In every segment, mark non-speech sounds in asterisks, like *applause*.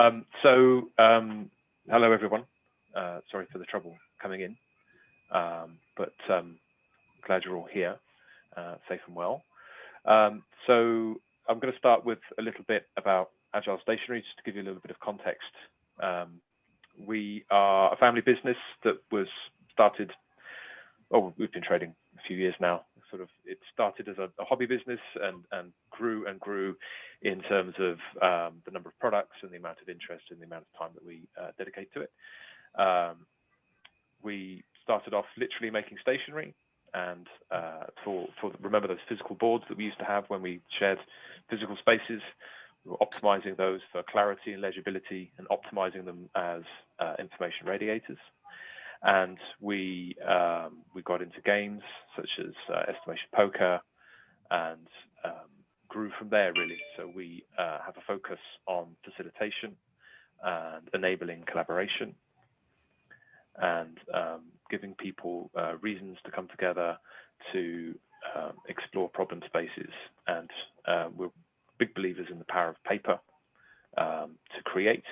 Um, so, um, hello everyone. Uh, sorry for the trouble coming in, um, but um, glad you're all here, uh, safe and well. Um, so, I'm going to start with a little bit about Agile Stationery, just to give you a little bit of context. Um, we are a family business that was started, oh, we've been trading a few years now, sort of it started as a, a hobby business and and grew and grew in terms of um, the number of products and the amount of interest and the amount of time that we uh, dedicate to it. Um, we started off literally making stationery and uh, for for remember those physical boards that we used to have when we shared physical spaces. We were optimizing those for clarity and legibility and optimizing them as uh, information radiators and we um, we got into games such as uh, estimation poker and um, grew from there really. So we uh, have a focus on facilitation and enabling collaboration and um, giving people uh, reasons to come together to um, explore problem spaces. And uh, we're big believers in the power of paper um, to create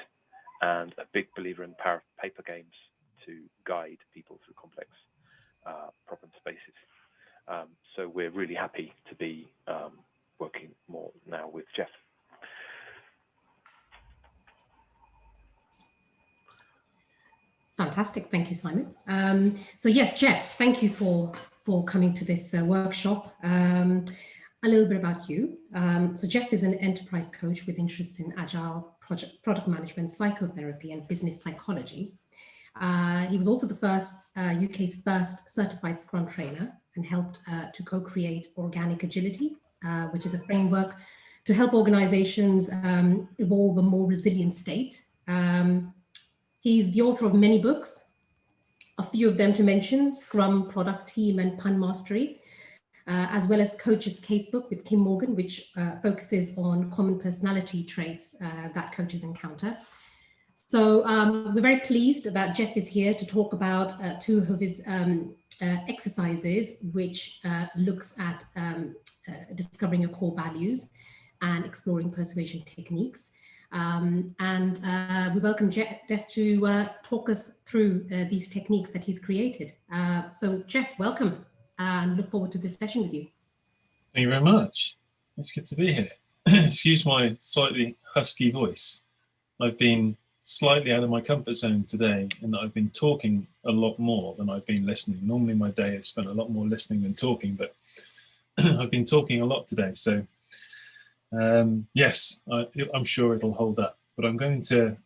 and a big believer in the power of paper games to guide people through complex uh, problem spaces. Um, so we're really happy to be um, working more now with Geoff. Fantastic, thank you, Simon. Um, so yes, Geoff, thank you for for coming to this uh, workshop. Um, a little bit about you. Um, so Geoff is an enterprise coach with interests in agile project, product management, psychotherapy, and business psychology. Uh, he was also the first uh, UK's first certified Scrum trainer and helped uh, to co-create Organic Agility, uh, which is a framework to help organizations um, evolve a more resilient state. Um, he's the author of many books, a few of them to mention, Scrum, Product Team and Pun Mastery, uh, as well as Coach's Casebook with Kim Morgan, which uh, focuses on common personality traits that coaches encounter. So um, we're very pleased that Geoff is here to talk about uh, two of his um, uh, exercises, which uh, looks at um, uh, discovering your core values and exploring persuasion techniques. Um, and uh, we welcome Geoff to uh, talk us through these techniques that he's created. so Geoff, welcome and look forward to this session with you. Thank you very much. It's good to be here. *clears throat* Excuse my slightly husky voice. I've been slightly out of my comfort zone today in that I've been talking a lot more than I've been listening. Normally my day is spent a lot more listening than talking, but *clears throat* I've been talking a lot today. So um, yes, I, am sure it'll hold up, but I'm going to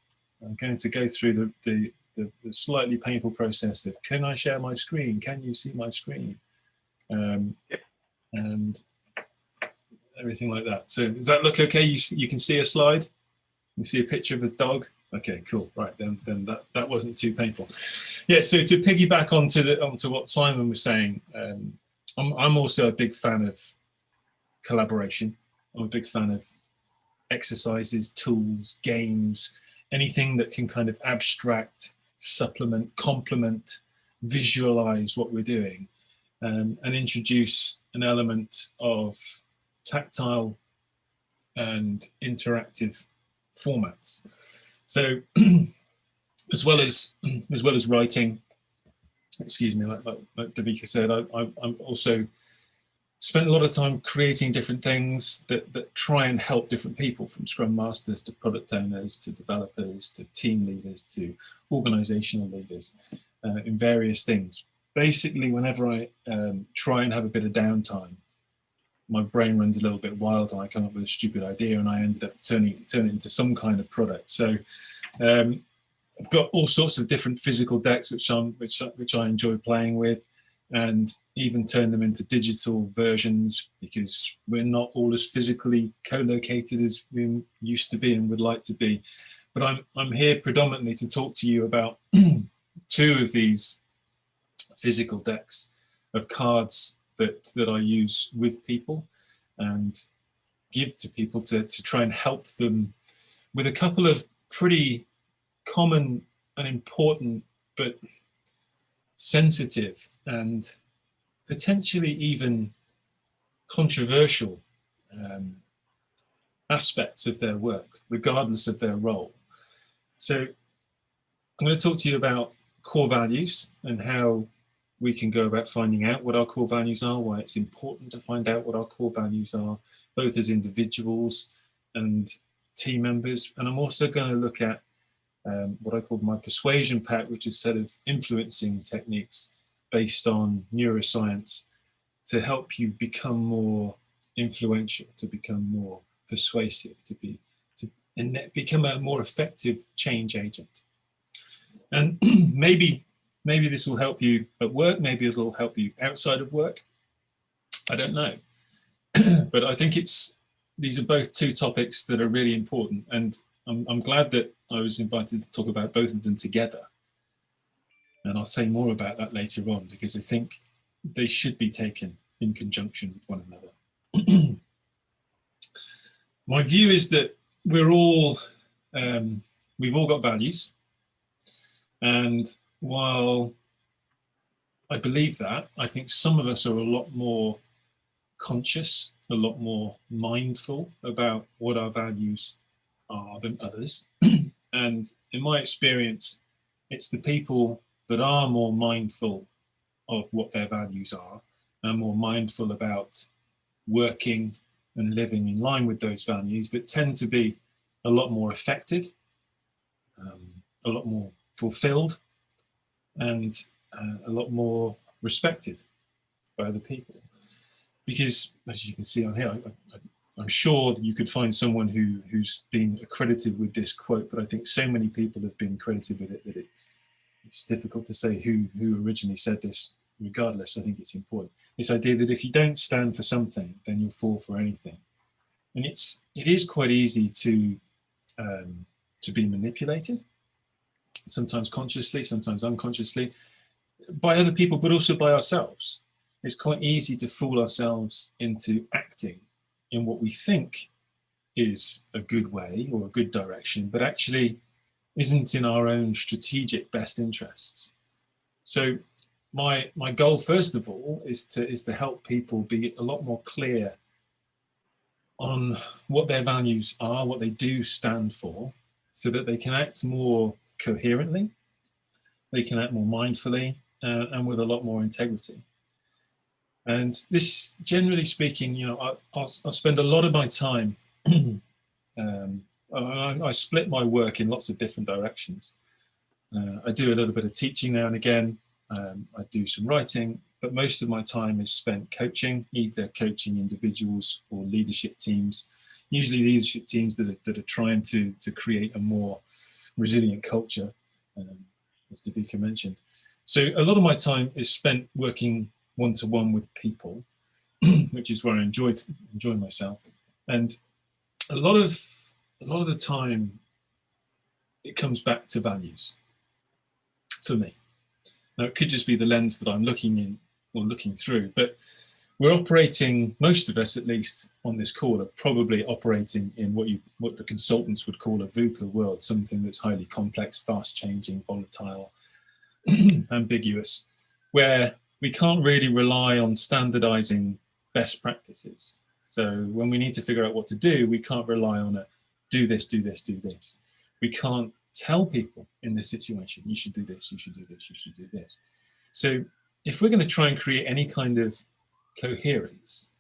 I'm going to go through the, the, the, the, slightly painful process of can I share my screen? Can you see my screen? Um, and everything like that. So does that look okay? You, you can see a slide? You see a picture of a dog? Okay, cool. Right, then then that, that wasn't too painful. Yeah, so to piggyback onto the onto what Simon was saying, um, I'm I'm also a big fan of collaboration. I'm a big fan of exercises, tools, games, anything that can kind of abstract, supplement, complement, visualize what we're doing, um, and introduce an element of tactile and interactive formats. So *clears throat* as well as *clears throat* as well as writing, excuse me, like, like, like Davika said, I, I, I'm also spent a lot of time creating different things that, that try and help different people from scrum masters to product owners to developers to team leaders to organizational leaders uh, in various things. Basically, whenever I um, try and have a bit of downtime, my brain runs a little bit wild and I come up with a stupid idea and I ended up turning, turning it into some kind of product. So um, I've got all sorts of different physical decks which, I'm, which, which I enjoy playing with and even turn them into digital versions because we're not all as physically co-located as we used to be and would like to be. But I'm, I'm here predominantly to talk to you about *clears throat* two of these physical decks of cards that, that I use with people and give to people to, to try and help them with a couple of pretty common and important but sensitive and potentially even controversial um, aspects of their work, regardless of their role. So I'm going to talk to you about core values and how we can go about finding out what our core values are, why it's important to find out what our core values are, both as individuals and team members. And I'm also going to look at um, what I call my persuasion pack, which is set of influencing techniques based on neuroscience to help you become more influential, to become more persuasive, to be to and become a more effective change agent. And *clears throat* maybe maybe this will help you at work, maybe it'll help you outside of work. I don't know. *clears throat* but I think it's these are both two topics that are really important and I'm, I'm glad that I was invited to talk about both of them together. And I'll say more about that later on because I think they should be taken in conjunction with one another. *clears throat* My view is that we're all, um, we've all got values. And while I believe that, I think some of us are a lot more conscious, a lot more mindful about what our values are than others. *clears throat* and in my experience, it's the people that are more mindful of what their values are and more mindful about working and living in line with those values that tend to be a lot more effective, um, a lot more fulfilled, and uh, a lot more respected by other people. Because, as you can see on here, I, am sure that you could find someone who, who's been accredited with this quote, but I think so many people have been credited with it that it, it's difficult to say who, who originally said this regardless, I think it's important. This idea that if you don't stand for something, then you'll fall for anything. And it's, it is quite easy to, um, to be manipulated, sometimes consciously, sometimes unconsciously, by other people, but also by ourselves. It's quite easy to fool ourselves into acting in what we think is a good way or a good direction, but actually isn't in our own strategic best interests. So my my goal first of all is to is to help people be a lot more clear on what their values are what they do stand for so that they can act more coherently they can act more mindfully uh, and with a lot more integrity. And this generally speaking you know I, will I'll spend a lot of my time *clears throat* um, I, I, split my work in lots of different directions. Uh, I do a little bit of teaching now and again. Um, I do some writing, but most of my time is spent coaching, either coaching individuals or leadership teams, usually leadership teams that are, that are trying to, to create a more resilient culture, um, as Davika mentioned. So a lot of my time is spent working one-to-one -one with people, *clears throat* which is where I enjoy, enjoy myself. And a lot of, a lot of the time, it comes back to values for me. Now, it could just be the lens that I'm looking in or looking through, but we're operating, most of us at least on this call are probably operating in what you what the consultants would call a VUCA world, something that's highly complex, fast changing, volatile, *clears throat* ambiguous, where we can't really rely on standardizing best practices. So when we need to figure out what to do, we can't rely on a do this, do this, do this. We can't tell people in this situation, you should do this, you should do this, you should do this. So if we're going to try and create any kind of coherence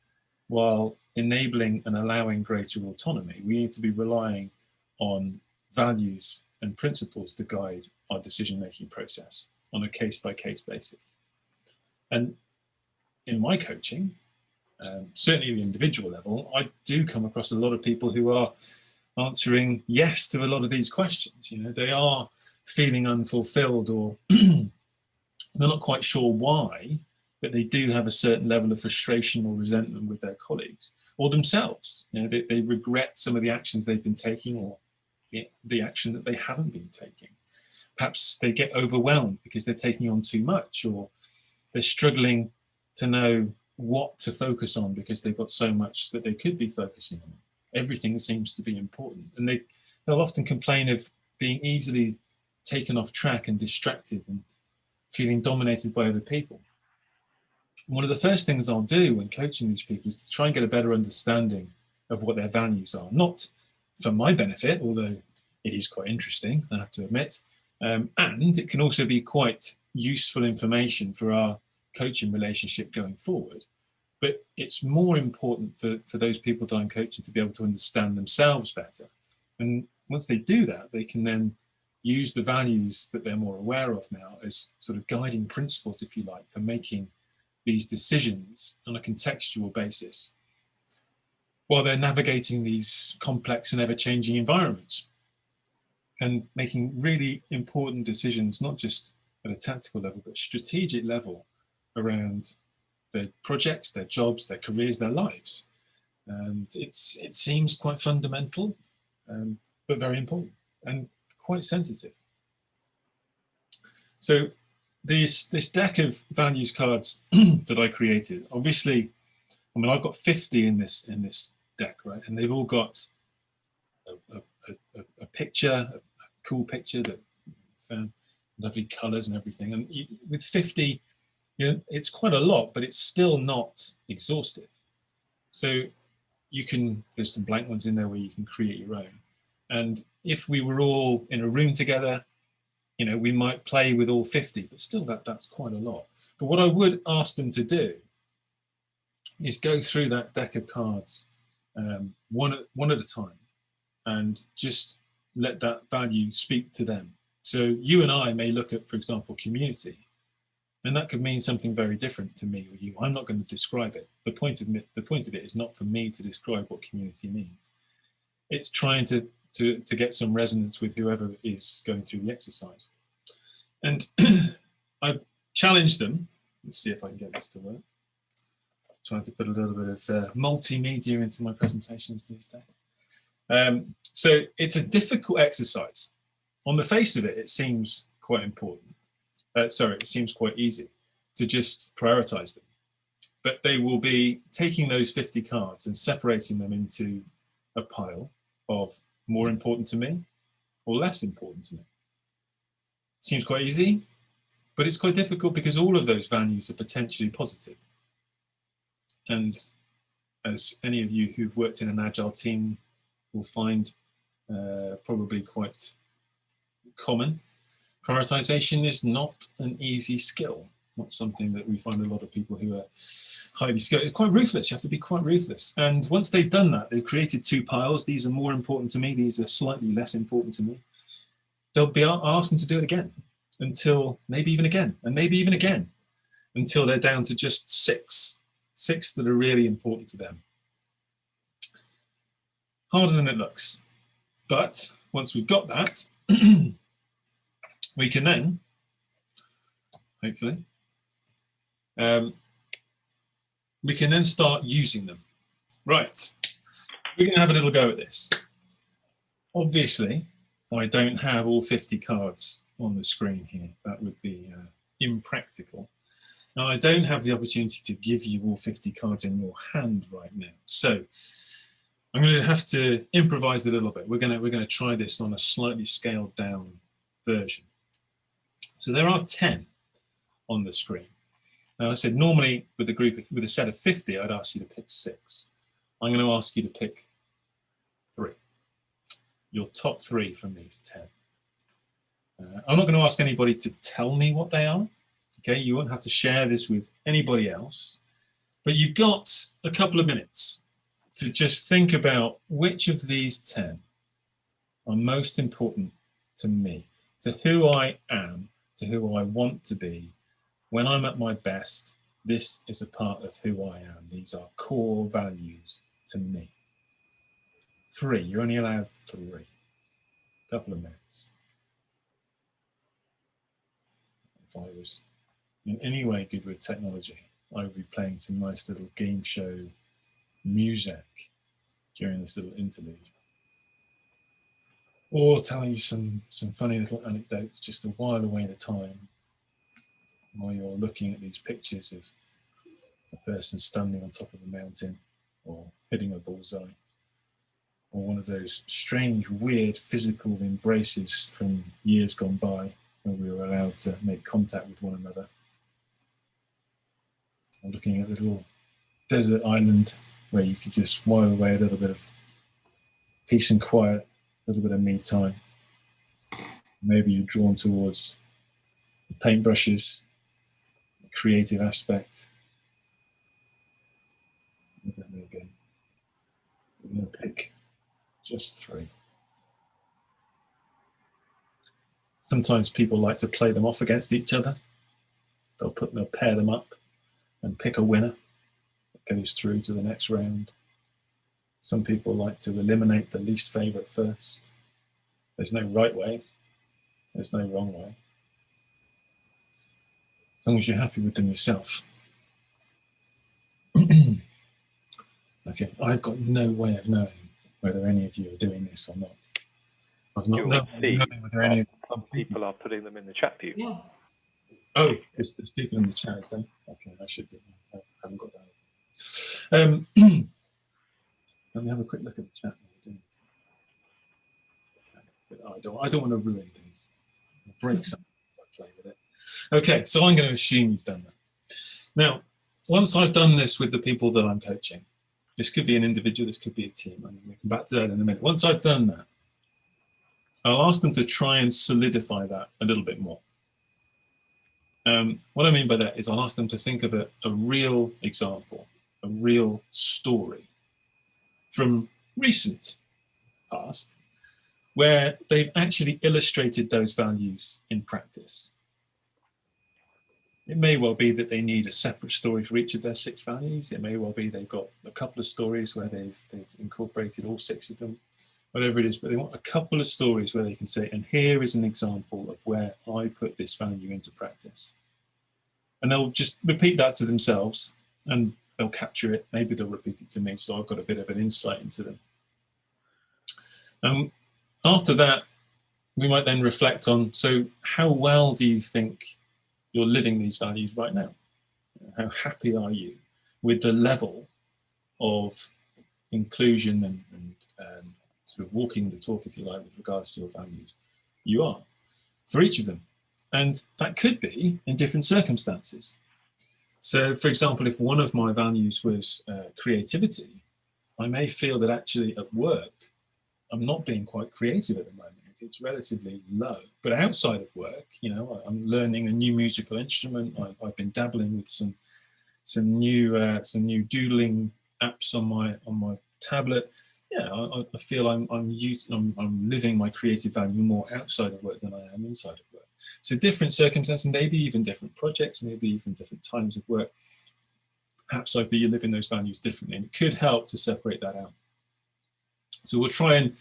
while enabling and allowing greater autonomy, we need to be relying on values and principles to guide our decision-making process on a case-by-case -case basis. And in my coaching, um, certainly the individual level, I do come across a lot of people who are answering yes to a lot of these questions. You know, they are feeling unfulfilled or *clears throat* they're not quite sure why, but they do have a certain level of frustration or resentment with their colleagues or themselves. You know, they, they regret some of the actions they've been taking or the, the action that they haven't been taking. Perhaps they get overwhelmed because they're taking on too much or they're struggling to know what to focus on because they've got so much that they could be focusing on everything seems to be important. And they, they'll often complain of being easily taken off track and distracted and feeling dominated by other people. One of the first things I'll do when coaching these people is to try and get a better understanding of what their values are, not for my benefit, although it is quite interesting, I have to admit. Um, and it can also be quite useful information for our coaching relationship going forward. But it's more important for, for those people that I'm coaching to be able to understand themselves better. And once they do that, they can then use the values that they're more aware of now as sort of guiding principles, if you like, for making these decisions on a contextual basis while they're navigating these complex and ever-changing environments and making really important decisions, not just at a tactical level, but strategic level around their projects, their jobs, their careers, their lives. And it's it seems quite fundamental, um, but very important and quite sensitive. So this this deck of values cards *clears throat* that I created, obviously, I mean I've got 50 in this in this deck, right? And they've all got a, a, a, a picture, a, cool picture that found lovely colors and everything. And you, with 50, you know, it's quite a lot, but it's still not exhaustive. So you can, there's some blank ones in there where you can create your own. And if we were all in a room together, you know, we might play with all 50, but still that that's quite a lot. But what I would ask them to do is go through that deck of cards um, one, at, one at a time and just let that value speak to them. So you and I may look at, for example, community, and that could mean something very different to me or you. I'm not going to describe it. The point of it, the point of it is not for me to describe what community means. It's trying to to to get some resonance with whoever is going through the exercise. And *clears throat* I challenge them. Let's see if I can get this to work. trying to put a little bit of uh, multimedia into my presentations these days. Um, so it's a difficult exercise. On the face of it, it seems quite important. Uh, sorry, it seems quite easy to just prioritize them. But they will be taking those 50 cards and separating them into a pile of more important to me or less important to me. Seems quite easy, but it's quite difficult because all of those values are potentially positive. And as any of you who've worked in an agile team will find uh, probably quite common. Prioritization is not an easy skill, not something that we find a lot of people who are highly skilled. It's quite ruthless, you have to be quite ruthless. And once they've done that, they've created two piles. These are more important to me, these are slightly less important to me. They'll be asked to do it again until maybe even again, and maybe even again, until they're down to just six, six that are really important to them harder than it looks. But once we've got that, *clears throat* we can then, hopefully, um, we can then start using them. Right, we're going to have a little go at this. Obviously, I don't have all 50 cards on the screen here. That would be uh, impractical. Now, I don't have the opportunity to give you all 50 cards in your hand right now. So I'm going to have to improvise a little bit. We're going to we're going to try this on a slightly scaled down version. So there are 10 on the screen. Now I said normally with a group of, with a set of 50, I'd ask you to pick six. I'm going to ask you to pick three. Your top three from these 10. Uh, I'm not going to ask anybody to tell me what they are. Okay, you won't have to share this with anybody else. But you've got a couple of minutes to just think about which of these 10 are most important to me, to who I am, to who I want to be. When I'm at my best, this is a part of who I am. These are core values to me. Three, you're only allowed three. Couple of minutes. If I was in any way good with technology, I would be playing some nice little game show music during this little interlude. Or telling you some, some funny little anecdotes just to while away the time while you're looking at these pictures of a person standing on top of a mountain or hitting a bullseye or one of those strange, weird physical embraces from years gone by when we were allowed to make contact with one another. Or looking at a little desert island where you could just while away a little bit of peace and quiet, a little bit of me time. Maybe you're drawn towards paintbrushes, creative aspect. Again. We're going to pick just three. Sometimes people like to play them off against each other. They'll put they'll pair them up and pick a winner that goes through to the next round. Some people like to eliminate the least favorite first. There's no right way. There's no wrong way. As long as you're happy with them yourself. *clears throat* okay, I've got no way of knowing whether any of you are doing this or not. I've not You'll known see. whether any of Some people are putting them in the chat view. Yeah. Oh, there's, there's people in the chat, is there? Okay, I should be. I haven't got that. Um, *clears throat* let me have a quick look at the chat. Okay, but I don't. I don't want to ruin things. I'll break something if I play with it. Okay, so I'm going to assume you've done that. Now, once I've done this with the people that I'm coaching, this could be an individual, this could be a team. I'm going to come back to that in a minute. Once I've done that, I'll ask them to try and solidify that a little bit more. Um, what I mean by that is I'll ask them to think of a, a real example, a real story from recent past where they've actually illustrated those values in practice. It may well be that they need a separate story for each of their six values. It may well be they've got a couple of stories where they've, they've incorporated all six of them, whatever it is, but they want a couple of stories where they can say, and here is an example of where I put this value into practice. And they'll just repeat that to themselves and they'll capture it. Maybe they'll repeat it to me, so I've got a bit of an insight into them. Um, after that, we might then reflect on, so how well do you think you're living these values right now? How happy are you with the level of inclusion and, and sort of walking the talk, if you like, with regards to your values? You are for each of them. And that could be in different circumstances. So, for example, if one of my values was uh, creativity, I may feel that actually at work, I'm not being quite creative at the moment. It's relatively low. But outside of work, you know, I'm learning a new musical instrument. I've, I've been dabbling with some some new uh, some new doodling apps on my on my tablet. Yeah, I, I feel I'm I'm, using, I'm I'm living my creative value more outside of work than I am inside of work. So different circumstances, maybe even different projects, maybe even different times of work. Perhaps I'd be living those values differently, and it could help to separate that out. So we'll try and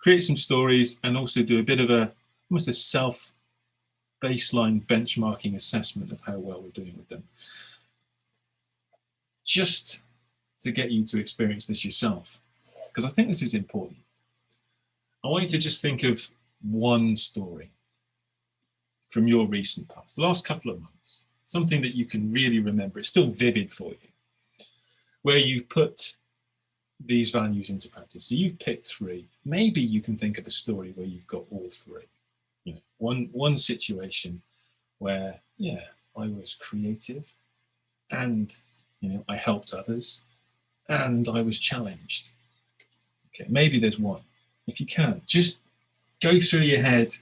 create some stories and also do a bit of a almost a self baseline benchmarking assessment of how well we're doing with them. Just to get you to experience this yourself, because I think this is important. I want you to just think of one story from your recent past, the last couple of months, something that you can really remember. It's still vivid for you, where you've put these values into practice. So you've picked three. Maybe you can think of a story where you've got all three. You know, one one situation where, yeah, I was creative and you know, I helped others and I was challenged. Okay, maybe there's one. If you can, just go through your head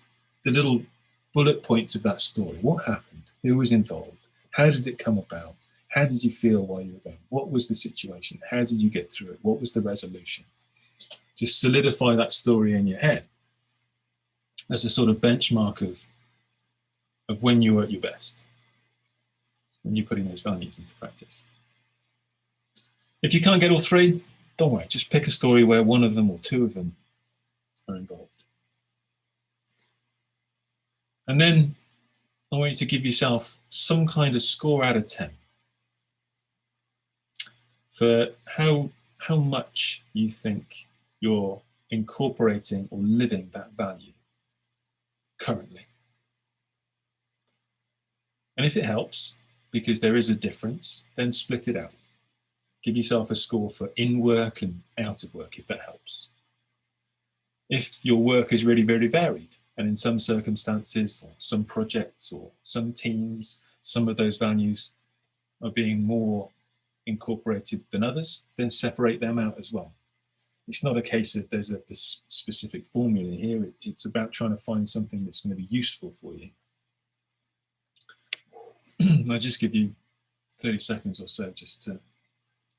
the little bullet points of that story. What happened? Who was involved? How did it come about? How did you feel while you were going? What was the situation? How did you get through it? What was the resolution? Just solidify that story in your head as a sort of benchmark of, of when you were at your best, when you're putting those values into practice. If you can't get all three, don't worry, just pick a story where one of them or two of them are involved. And then I want you to give yourself some kind of score out of 10 for how, how much you think you're incorporating or living that value currently. And if it helps, because there is a difference, then split it out. Give yourself a score for in work and out of work, if that helps. If your work is really very varied, and in some circumstances, or some projects, or some teams, some of those values are being more incorporated than others, then separate them out as well. it's not a case of there's a specific formula here. It's about trying to find something that's going to be useful for you. *clears throat* I'll just give you 30 seconds or so just to,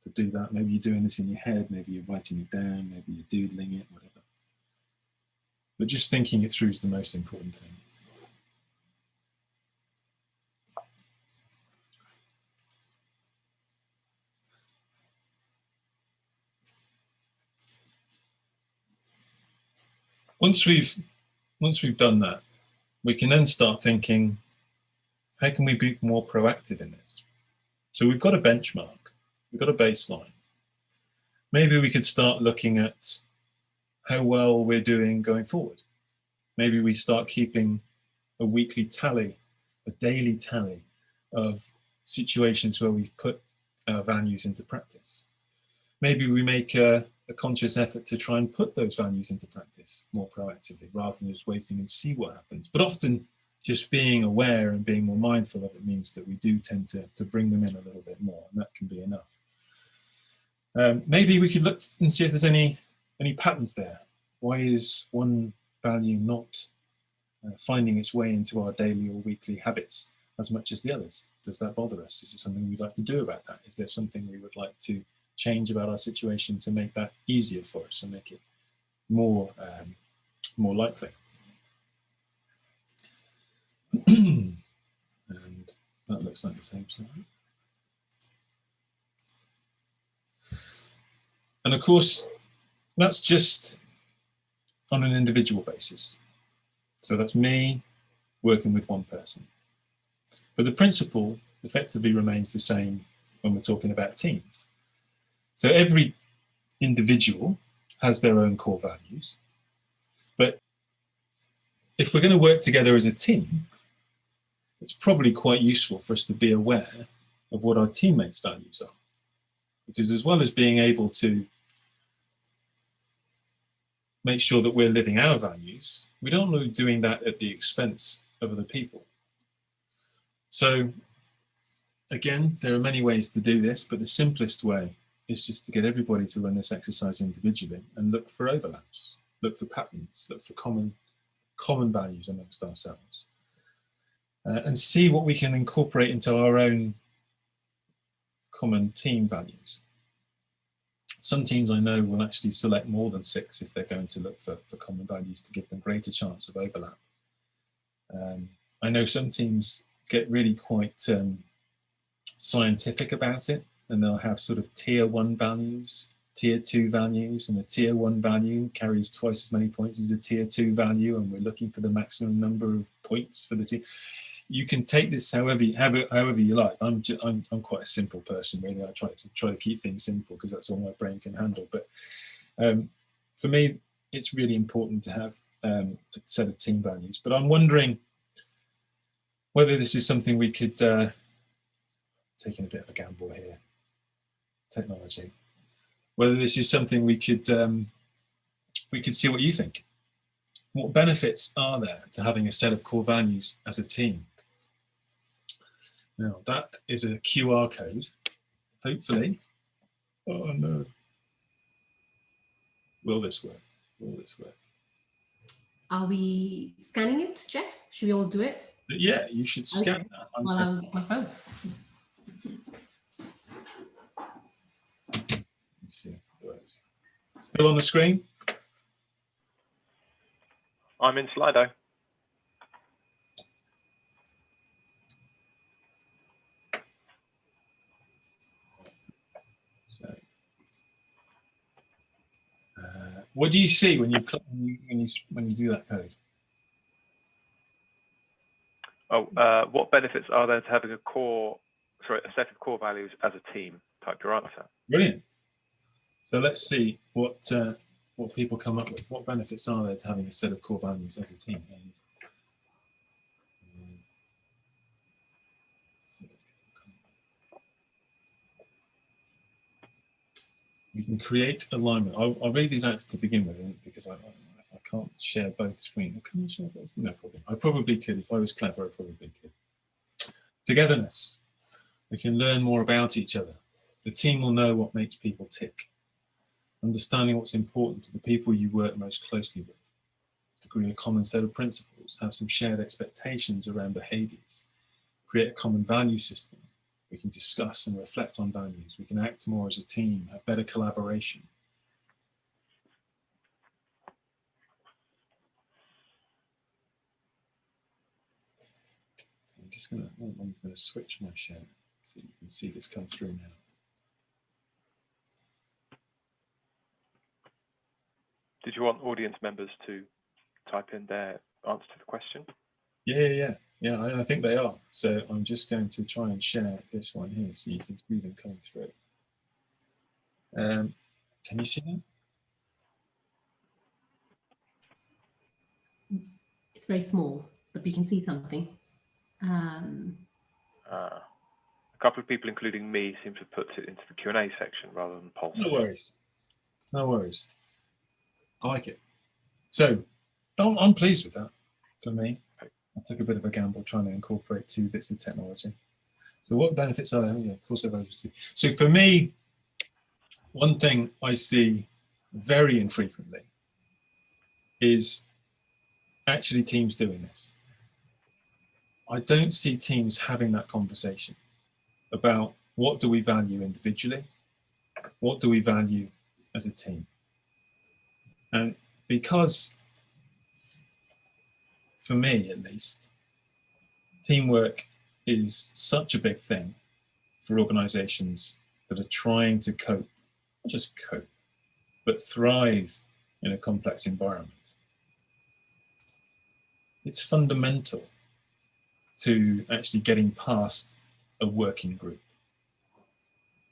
to do that. Maybe you're doing this in your head, maybe you're writing it down, maybe you're doodling it, whatever. But just thinking it through is the most important thing. Once we've once we've done that, we can then start thinking, how can we be more proactive in this? So we've got a benchmark, we've got a baseline. Maybe we could start looking at how well we're doing going forward. Maybe we start keeping a weekly tally, a daily tally of situations where we've put our values into practice. Maybe we make a, a conscious effort to try and put those values into practice more proactively rather than just waiting and see what happens. But often just being aware and being more mindful of it means that we do tend to, to bring them in a little bit more and that can be enough. Um, maybe we could look and see if there's any any patterns there? Why is one value not uh, finding its way into our daily or weekly habits as much as the others? Does that bother us? Is there something we'd like to do about that? Is there something we would like to change about our situation to make that easier for us and make it more, um, more likely? *clears throat* and that looks like the same slide. And of course, that's just on an individual basis. So that's me working with one person. But the principle effectively remains the same when we're talking about teams. So every individual has their own core values. But if we're going to work together as a team, it's probably quite useful for us to be aware of what our teammates' values are. Because as well as being able to make sure that we're living our values, we don't want doing that at the expense of other people. So again, there are many ways to do this, but the simplest way is just to get everybody to run this exercise individually and look for overlaps, look for patterns, look for common, common values amongst ourselves. Uh, and see what we can incorporate into our own common team values. Some teams I know will actually select more than six if they're going to look for, for common values to give them greater chance of overlap. Um, I know some teams get really quite um, scientific about it and they'll have sort of tier one values, tier two values, and a tier one value carries twice as many points as a tier two value, and we're looking for the maximum number of points for the team you can take this however however, however you like. I'm, I'm I'm quite a simple person really. I try to try to keep things simple because that's all my brain can handle. But um, for me, it's really important to have um, a set of team values. But I'm wondering whether this is something we could uh, taking a bit of a gamble here. Technology, whether this is something we could um, we could see what you think. What benefits are there to having a set of core values as a team? Now that is a QR code, hopefully. Oh no. Will this work? Will this work? Are we scanning it, Geoff? Should we all do it? Yeah, you should scan okay. that. I'm on my phone. Let's see if it works. Still on the screen? I'm in Slido. What do you see when you when you when you do that code? Oh, uh, what benefits are there to having a core, sorry, a set of core values as a team? Type your answer. Brilliant. So let's see what uh, what people come up with. What benefits are there to having a set of core values as a team? And, you can create alignment. I'll, I'll read these out to begin with because I, I can't share both screens. Can I share both? No problem. I probably could. If I was clever, I probably could. Togetherness. We can learn more about each other. The team will know what makes people tick. understanding what's important to the people you work most closely with, agree a common set of principles, have some shared expectations around behaviours, create a common value system. We can discuss and reflect on values. We can act more as a team, have better collaboration. So I'm to switch my share so you can see this come through now. Did you want audience members to type in their answer to the question? Yeah, yeah, yeah. Yeah, I, I, think they are. So I'm just going to try and share this one here so you can see them coming through. Um, can you see them? It's very small, but we can see something. Um, uh, a couple of people, including me, seem to put it into the Q&A section rather than poll. No worries. No worries. I like it. So I'm pleased with that for me. I took a bit of a gamble trying to incorporate two bits of technology. So what benefits are there? Yeah, of course, I've obviously. So for me, one thing I see very infrequently is actually teams doing this. I don't see teams having that conversation about what do we value individually, what do we value as a team. And because for me at least, teamwork is such a big thing for organizations that are trying to cope, not just cope, but thrive in a complex environment. It's fundamental to actually getting past a working group,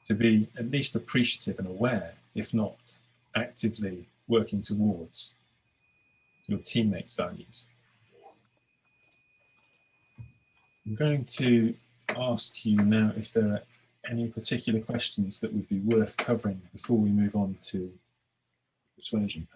to be at least appreciative and aware, if not actively working towards your teammates' values. I'm going to ask you now if there are any particular questions that would be worth covering before we move on to persuasion.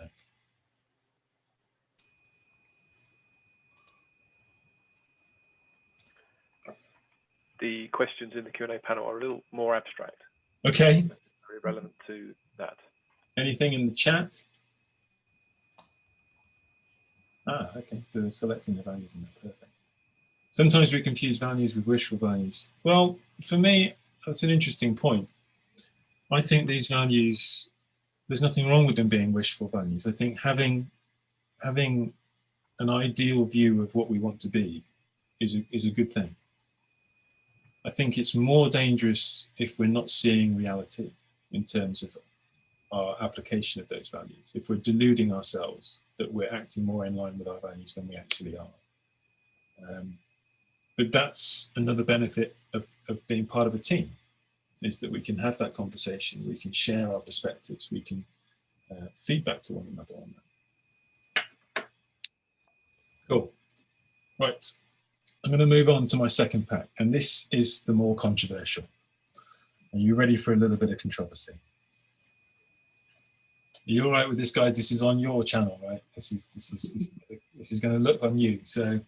The questions in the Q&A panel are a little more abstract. Okay. Very relevant to that. Anything in the chat? Ah, okay, so selecting the values in there, perfect. Sometimes we confuse values with wishful values. Well, for me, that's an interesting point. I think these values, there's nothing wrong with them being wishful values. I think having having an ideal view of what we want to be is a, is a good thing. I think it's more dangerous if we're not seeing reality in terms of our application of those values. If we're deluding ourselves that we're acting more in line with our values than we actually are. Um, but that's another benefit of, of being part of a team is that we can have that conversation, we can share our perspectives, we can uh, feedback to one another on that. Cool. Right, I'm going to move on to my second pack, and this is the more controversial. Are you ready for a little bit of controversy? You all right with this, guys? This is on your channel, right? This is this is this, this is going to look on you. So,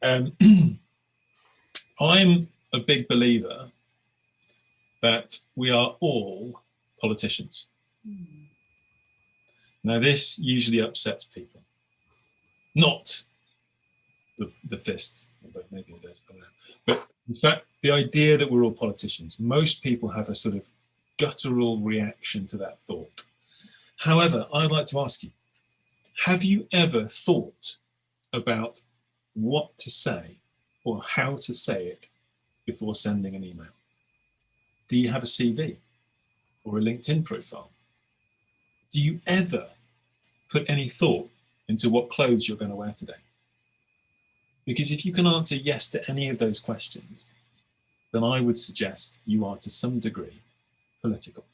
um, *clears throat* I'm a big believer that we are all politicians. Mm. Now, this usually upsets people, not the, the fist, maybe it does, I don't know. But in fact, the idea that we're all politicians, most people have a sort of guttural reaction to that thought. However, I'd like to ask you, have you ever thought about what to say or how to say it before sending an email? Do you have a CV or a LinkedIn profile? Do you ever put any thought into what clothes you're going to wear today? Because if you can answer yes to any of those questions, then I would suggest you are to some degree political.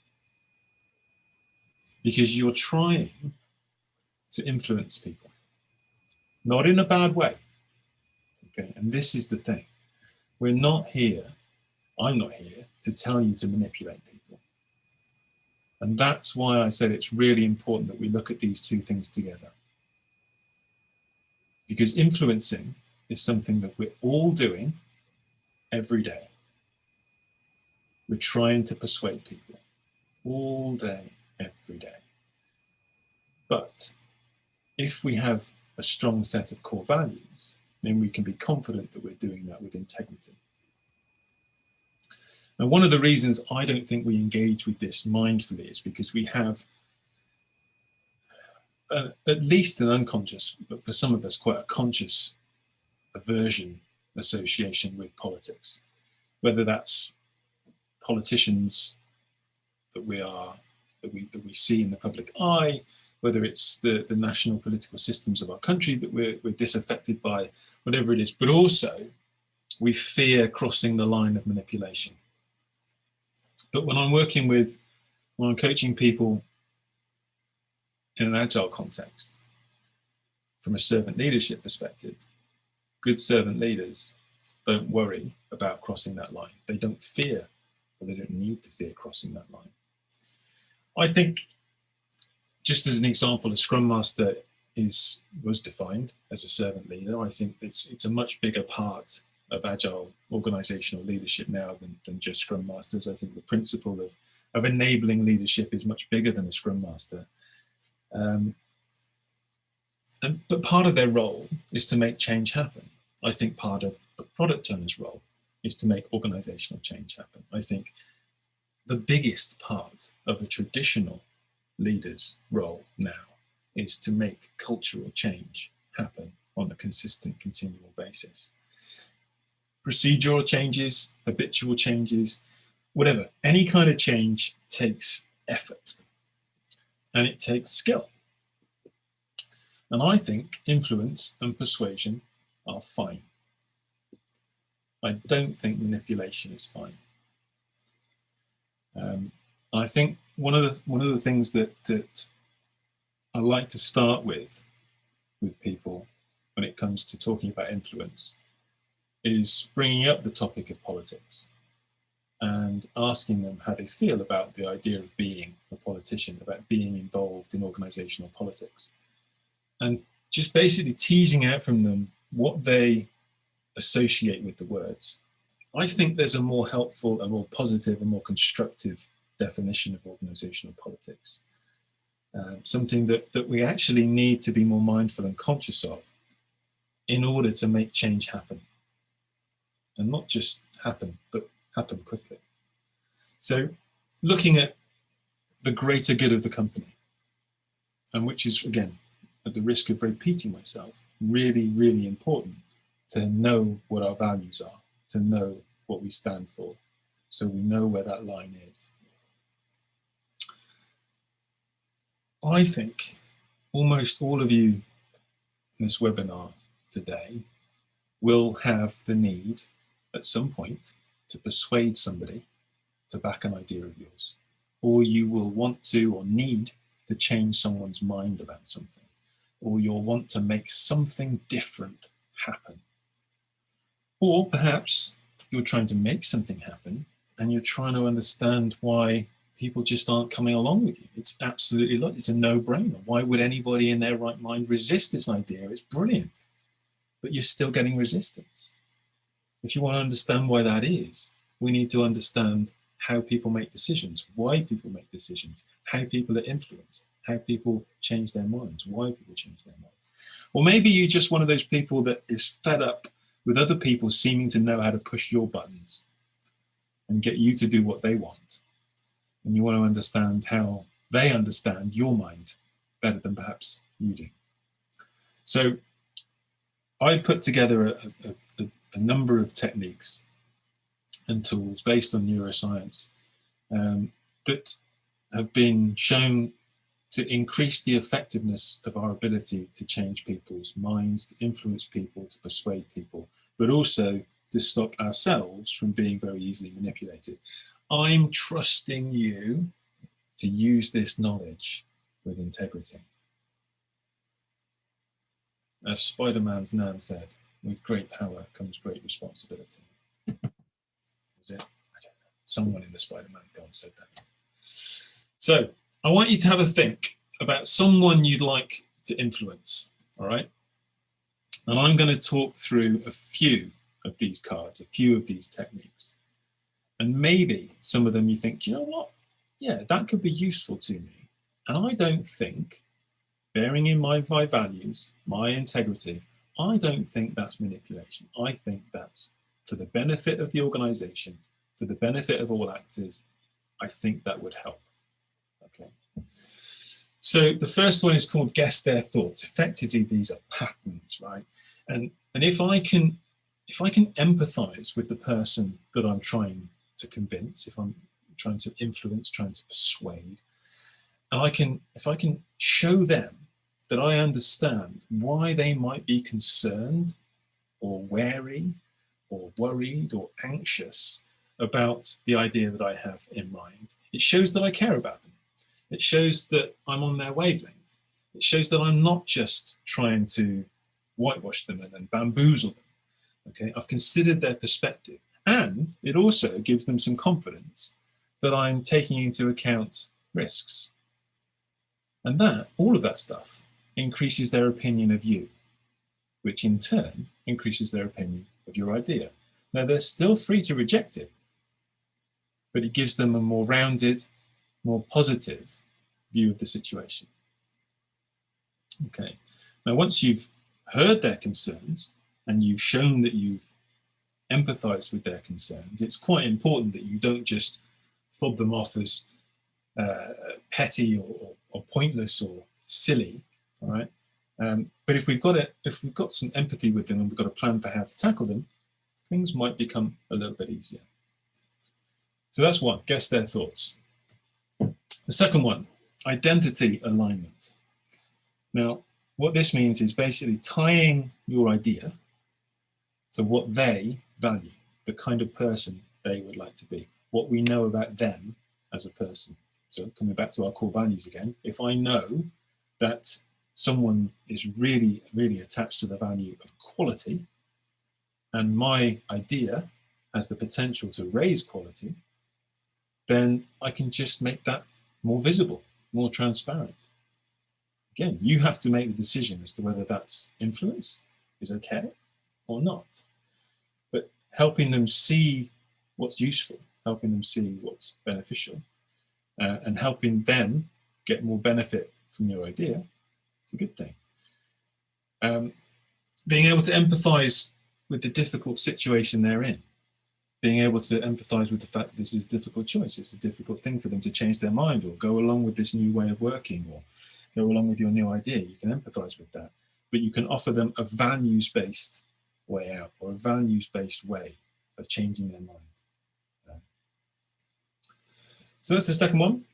Because you're trying to influence people, not in a bad way, Okay, and this is the thing. We're not here, I'm not here to tell you to manipulate people. And that's why I said it's really important that we look at these two things together. Because influencing is something that we're all doing every day. We're trying to persuade people all day, every day. But if we have a strong set of core values, then we can be confident that we're doing that with integrity. And one of the reasons I don't think we engage with this mindfully is because we have a, at least an unconscious, but for some of us quite a conscious aversion association with politics, whether that's politicians that we are that we that we see in the public eye, whether it's the, the national political systems of our country that we're, we're disaffected by, whatever it is, but also we fear crossing the line of manipulation. But when I'm working with, when I'm coaching people in an agile context, from a servant leadership perspective, good servant leaders don't worry about crossing that line. They don't fear, or they don't need to fear crossing that line. I think, just as an example, a Scrum Master is was defined as a servant leader. I think it's it's a much bigger part of agile organizational leadership now than, than just Scrum Masters. I think the principle of, of enabling leadership is much bigger than a Scrum Master. Um, and, but part of their role is to make change happen. I think part of a product owner's role is to make organizational change happen. I think the biggest part of a traditional leader's role now is to make cultural change happen on a consistent, continual basis procedural changes, habitual changes, whatever. Any kind of change takes effort and it takes skill. And I think influence and persuasion are fine. I don't think manipulation is fine. Um, I think one of the one of the things that that I like to start with with people when it comes to talking about influence is bringing up the topic of politics and asking them how they feel about the idea of being a politician, about being involved in organizational politics. And just basically teasing out from them what they associate with the words. I think there's a more helpful, a more positive, a more constructive definition of organizational politics. Um, something that, that we actually need to be more mindful and conscious of in order to make change happen and not just happen, but happen quickly. So looking at the greater good of the company, and which is, again, at the risk of repeating myself, really, really important to know what our values are, to know what we stand for, so we know where that line is. I think almost all of you in this webinar today will have the need at some point to persuade somebody to back an idea of yours, or you will want to or need to change someone's mind about something, or you'll want to make something different happen. Or perhaps you're trying to make something happen and you're trying to understand why people just aren't coming along with you. It's absolutely, not, it's a no-brainer. Why would anybody in their right mind resist this idea? It's brilliant, but you're still getting resistance. If you want to understand why that is, we need to understand how people make decisions, why people make decisions, how people are influenced, how people change their minds, why people change their minds. Or maybe you're just one of those people that is fed up with other people seeming to know how to push your buttons and get you to do what they want. And you want to understand how they understand your mind better than perhaps you do. So I put together a, a, a, a number of techniques and tools based on neuroscience um, that have been shown to increase the effectiveness of our ability to change people's minds, to influence people, to persuade people, but also to stop ourselves from being very easily manipulated. I'm trusting you to use this knowledge with integrity. As Spider-Man's Nan said, with great power comes great responsibility. *laughs* Was it? I don't know. Someone in the Spider-Man film said that. So I want you to have a think about someone you'd like to influence, all right? And I'm going to talk through a few of these cards, a few of these techniques. And maybe some of them you think, you know what? Yeah, that could be useful to me. And I don't think bearing in mind my values, my integrity, I don't think that's manipulation. I think that's for the benefit of the organization, for the benefit of all actors, I think that would help. So the first one is called guess their thoughts. Effectively, these are patterns, right? And and if I can if I can empathize with the person that I'm trying to convince, if I'm trying to influence, trying to persuade, and I can if I can show them that I understand why they might be concerned or wary or worried or anxious about the idea that I have in mind. It shows that I care about them. It shows that I'm on their wavelength. It shows that I'm not just trying to whitewash them and then bamboozle them. Okay, I've considered their perspective. And it also gives them some confidence that I'm taking into account risks. And that, all of that stuff, increases their opinion of you, which in turn increases their opinion of your idea. Now, they're still free to reject it, but it gives them a more rounded, more positive view of the situation. Okay, now once you've heard their concerns and you've shown that you've empathized with their concerns, it's quite important that you don't just fob them off as uh, petty or, or, pointless or silly, all right? Um, but if we've got it, if we've got some empathy with them and we've got a plan for how to tackle them, things might become a little bit easier. So that's one, guess their thoughts. The second one, identity alignment. Now, what this means is basically tying your idea to what they value, the kind of person they would like to be, what we know about them as a person. So coming back to our core values again, if I know that someone is really, really attached to the value of quality, and my idea has the potential to raise quality, then I can just make that more visible, more transparent. Again, you have to make the decision as to whether that's influence is okay or not. But helping them see what's useful, helping them see what's beneficial, uh, and helping them get more benefit from your idea is a good thing. Um, being able to empathize with the difficult situation they're in, being able to empathize with the fact this is a difficult choice, it's a difficult thing for them to change their mind or go along with this new way of working or go along with your new idea. You can empathize with that, but you can offer them a values-based way out or a values-based way of changing their mind. So that's the second one.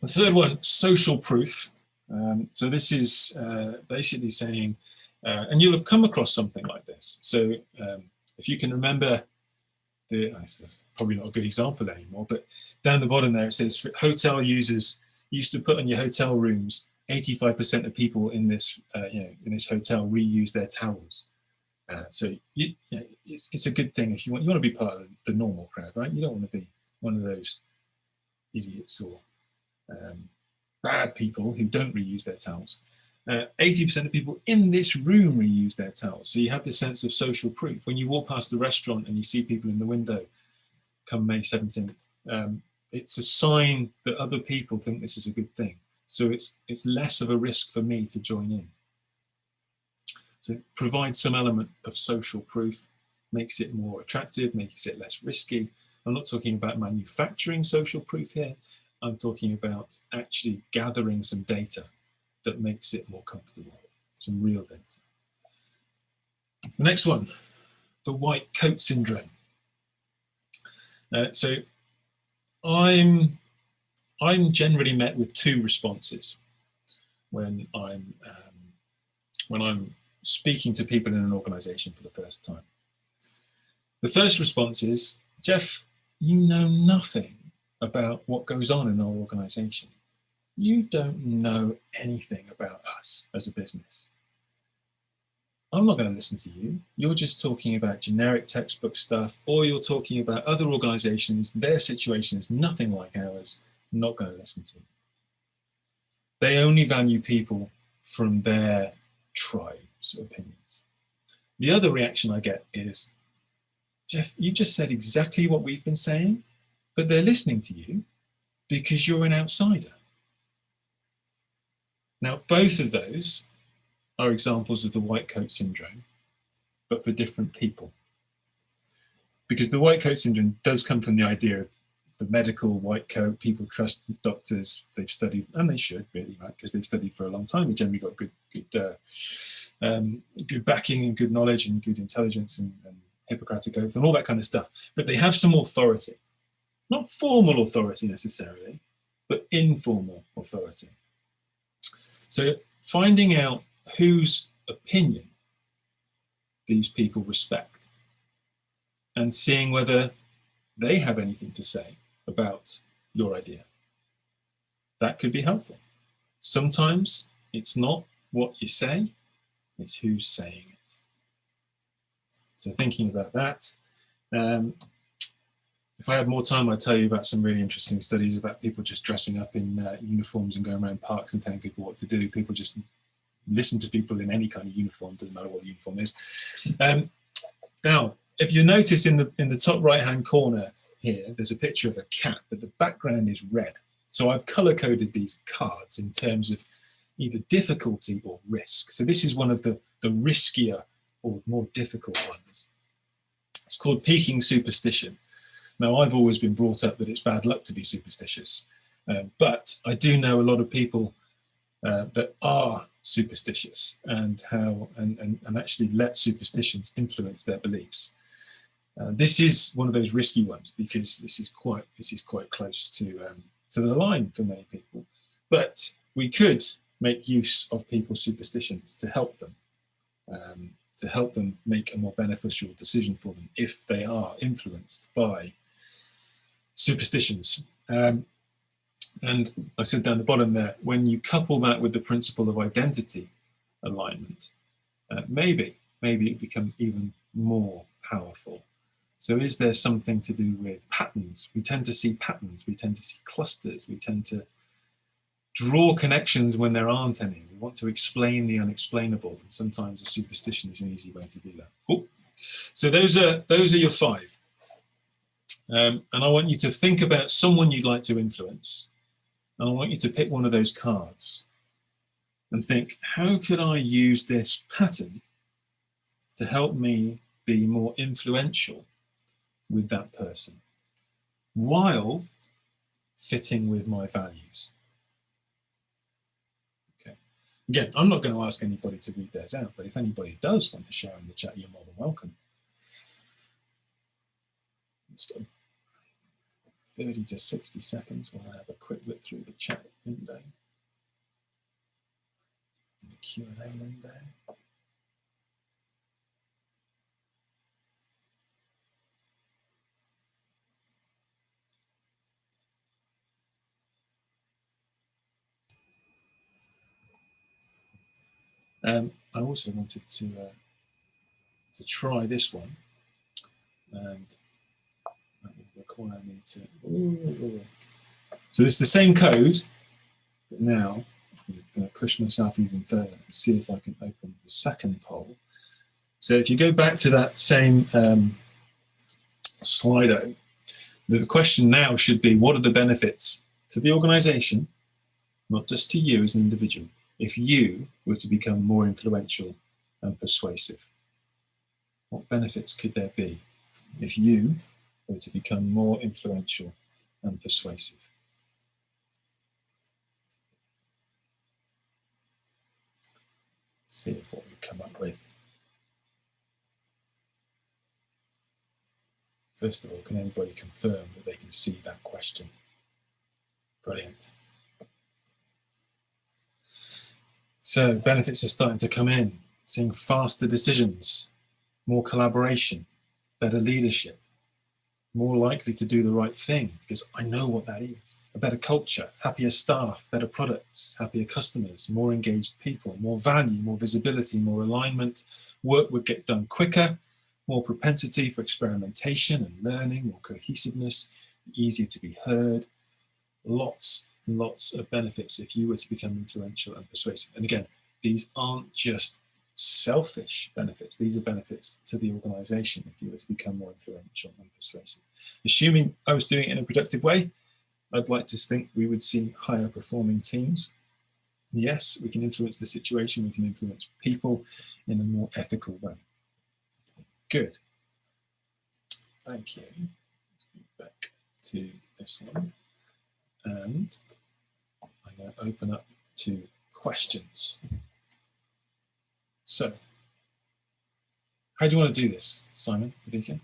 The third one, social proof. Um, so this is uh, basically saying, uh, and you'll have come across something like this. So um, if you can remember, the, uh, this is probably not a good example anymore, but down the bottom there it says hotel users used to put on your hotel rooms, 85% of people in this, uh, you know, in this hotel reuse their towels. Uh, so you, you know, it's, it's a good thing if you want, you want to be part of the normal crowd, right? You don't want to be one of those idiots or um, bad people who don't reuse their towels. 80% uh, of people in this room reuse their towels. So you have this sense of social proof. When you walk past the restaurant and you see people in the window come May 17th, um, it's a sign that other people think this is a good thing. So it's, it's less of a risk for me to join in. So it provides some element of social proof, makes it more attractive, makes it less risky. I'm not talking about manufacturing social proof here. I'm talking about actually gathering some data that makes it more comfortable, some real data. The next one, the white coat syndrome. Uh, so I'm, I'm generally met with two responses when I'm, um, when I'm speaking to people in an organization for the first time. The first response is, Geoff, you know nothing about what goes on in our organization. You don't know anything about us as a business. I'm not going to listen to you. You're just talking about generic textbook stuff, or you're talking about other organizations, their situation is nothing like ours. I'm not going to listen to you. They only value people from their tribe's opinions. The other reaction I get is, Geoff, you just said exactly what we've been saying but they're listening to you because you're an outsider. Now, both of those are examples of the white coat syndrome, but for different people. Because the white coat syndrome does come from the idea of the medical white coat, people trust doctors, they've studied, and they should really, right? Because they've studied for a long time, they generally got good, good, uh, um, good backing and good knowledge and good intelligence and, and Hippocratic oath and all that kind of stuff. But they have some authority, not formal authority necessarily, but informal authority. So finding out whose opinion these people respect and seeing whether they have anything to say about your idea. That could be helpful. Sometimes it's not what you say, it's who's saying it. So thinking about that, um, if I had more time, I'd tell you about some really interesting studies about people just dressing up in uh, uniforms and going around parks and telling people what to do. People just listen to people in any kind of uniform, doesn't matter what the uniform is. Um, now, if you notice in the in the top right hand corner here, there's a picture of a cat, but the background is red. So I've color coded these cards in terms of either difficulty or risk. So this is one of the, the riskier or more difficult ones. It's called peaking superstition. Now, I've always been brought up that it's bad luck to be superstitious, uh, but I do know a lot of people uh, that are superstitious and how and, and, and actually let superstitions influence their beliefs. Uh, this is one of those risky ones because this is quite this is quite close to um, to the line for many people. But we could make use of people's superstitions to help them, um, to help them make a more beneficial decision for them if they are influenced by superstitions. Um, and I said down the bottom there, when you couple that with the principle of identity alignment, uh, maybe, maybe it become even more powerful. So is there something to do with patterns? We tend to see patterns, we tend to see clusters, we tend to draw connections when there aren't any. We want to explain the unexplainable, and sometimes a superstition is an easy way to do that. Cool. So those are those are your five. Um, and I want you to think about someone you'd like to influence. And I want you to pick one of those cards and think, how could I use this pattern to help me be more influential with that person while fitting with my values? Okay. Again, I'm not going to ask anybody to read theirs out, but if anybody does want to share in the chat, you're more than welcome. 30 to 60 seconds while I have a quick look through the chat window, the Q&A window. Um, I also wanted to uh, to try this one, and require me to. So it's the same code, but now I'm going to push myself even further and see if I can open the second poll. So if you go back to that same um, Slido, the question now should be, what are the benefits to the organization, not just to you as an individual, if you were to become more influential and persuasive? What benefits could there be if you or to become more influential and persuasive. See what we come up with. First of all, can anybody confirm that they can see that question? Brilliant. So benefits are starting to come in, seeing faster decisions, more collaboration, better leadership, more likely to do the right thing because I know what that is. A better culture, happier staff, better products, happier customers, more engaged people, more value, more visibility, more alignment. Work would get done quicker, more propensity for experimentation and learning, more cohesiveness, easier to be heard. Lots and lots of benefits if you were to become influential and persuasive. And again, these aren't just selfish benefits. These are benefits to the organization if you were to become more influential and persuasive. Assuming I was doing it in a productive way, I'd like to think we would see higher performing teams, yes, we can influence the situation, we can influence people in a more ethical way. Good. Thank you. Back to this one. And I'm going to open up to questions. So, how do you want to do this, Simon, Davika?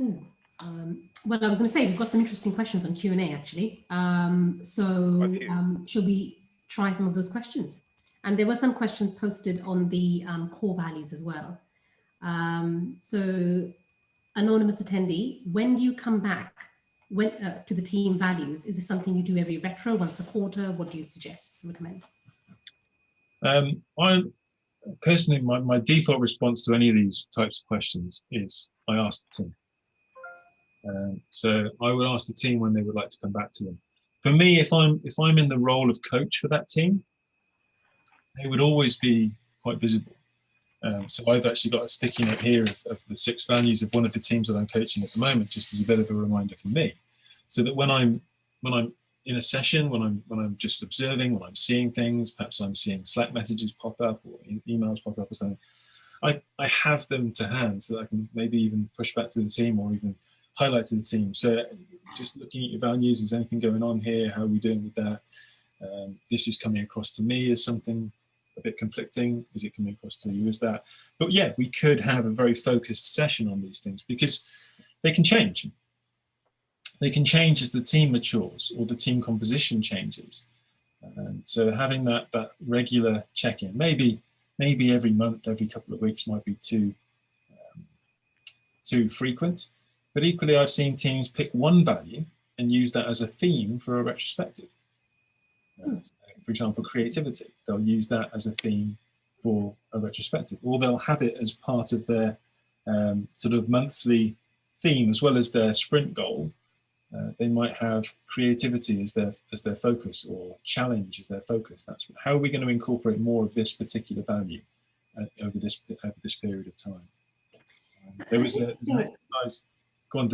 Ooh, um, well, I was going to say we've got some interesting questions on Q and A actually. Um, so, um, shall we try some of those questions? And there were some questions posted on the um, core values as well. Um, so, anonymous attendee, when do you come back when, uh, to the team values? Is this something you do every retro, once a quarter? What do you suggest, recommend? Um, I personally, my, my default response to any of these types of questions is I ask the team. Um, so I would ask the team when they would like to come back to them. For me, if I'm if I'm in the role of coach for that team, they would always be quite visible. Um, so I've actually got a sticky note here of, of, the six values of one of the teams that I'm coaching at the moment, just as a bit of a reminder for me, so that when I'm when I'm in a session, when I'm when I'm just observing, when I'm seeing things, perhaps I'm seeing Slack messages pop up or emails pop up or something, I, I have them to hand so that I can maybe even push back to the team or even highlight to the team. So just looking at your values, is anything going on here? How are we doing with that? Um, this is coming across to me as something a bit conflicting. Is it coming across to you as that? But yeah, we could have a very focused session on these things because they can change. They can change as the team matures or the team composition changes. And so having that that regular check-in, maybe maybe every month, every couple of weeks might be too um, too frequent. But equally, I've seen teams pick one value and use that as a theme for a retrospective. Uh, for example, creativity, they'll use that as a theme for a retrospective, or they'll have it as part of their um, sort of monthly theme as well as their sprint goal. Uh, they might have creativity as their as their focus or challenge as their focus. That's how are we going to incorporate more of this particular value uh, over this over this period of time. Um, there was a, an exercise Go on.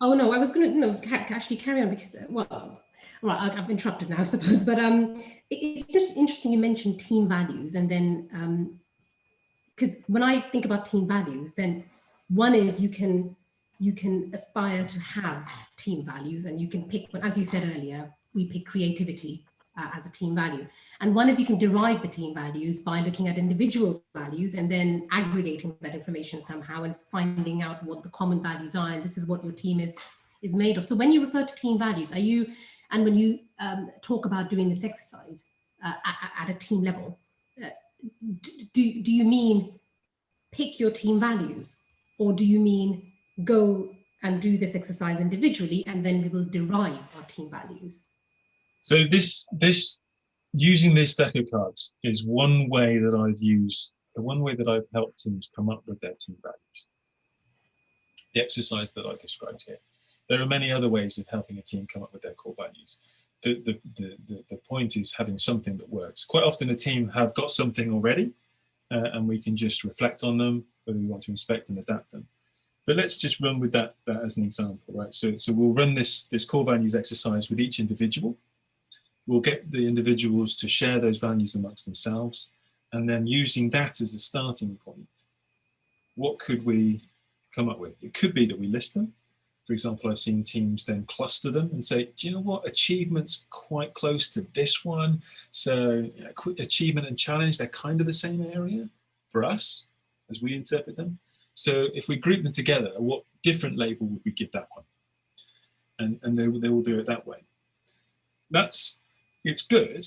Oh no, I was going to no actually carry on because well, right, I've interrupted now, *laughs* I suppose. But um, it's just interesting you mentioned team values, and then because um, when I think about team values, then one is you can you can aspire to have team values, and you can pick. As you said earlier, we pick creativity uh, as a team value. And one is you can derive the team values by looking at individual values and then aggregating that information somehow and finding out what the common values are. And this is what your team is, is made of. So when you refer to team values, are you, and when you um, talk about doing this exercise uh, at, at, a team level, uh, do, do you mean pick your team values or do you mean go and do this exercise individually and then we will derive our team values? So this this using this deck of cards is one way that I've used, the one way that I've helped teams come up with their team values. The exercise that I described here. There are many other ways of helping a team come up with their core values. The, the, the, the, the point is having something that works. Quite often a team have got something already uh, and we can just reflect on them, whether we want to inspect and adapt them. But let's just run with that, that as an example, right? So, so we'll run this, this core values exercise with each individual. We'll get the individuals to share those values amongst themselves and then using that as a starting point what could we come up with? It could be that we list them. For example i've seen teams then cluster them and say do you know what? Achievements quite close to this one. So achievement and challenge they're kind of the same area for us as we interpret them so if we group them together what different label would we give that one and and they, they will do it that way that's it's good,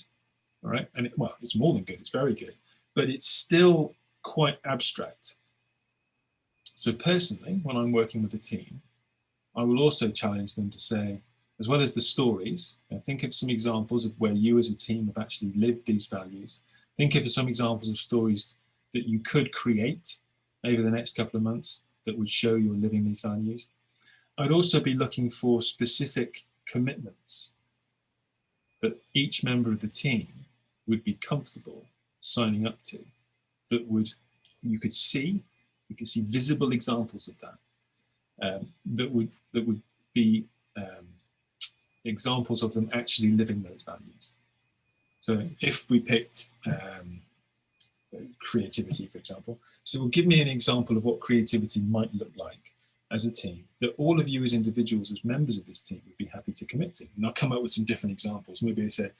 right? And it, well, it's more than good, it's very good, but it's still quite abstract. So personally, when I'm working with a team, I will also challenge them to say, as well as the stories, think of some examples of where you as a team have actually lived these values. Think of some examples of stories that you could create over the next couple of months that would show you're living these values. I'd also be looking for specific commitments that each member of the team would be comfortable signing up to that would you could see you could see visible examples of that um, that would that would be um, examples of them actually living those values. So if we picked um, creativity, for example, so give me an example of what creativity might look like as a team that all of you as individuals, as members of this team would be happy to commit to. And I'll come up with some different examples. Maybe they say,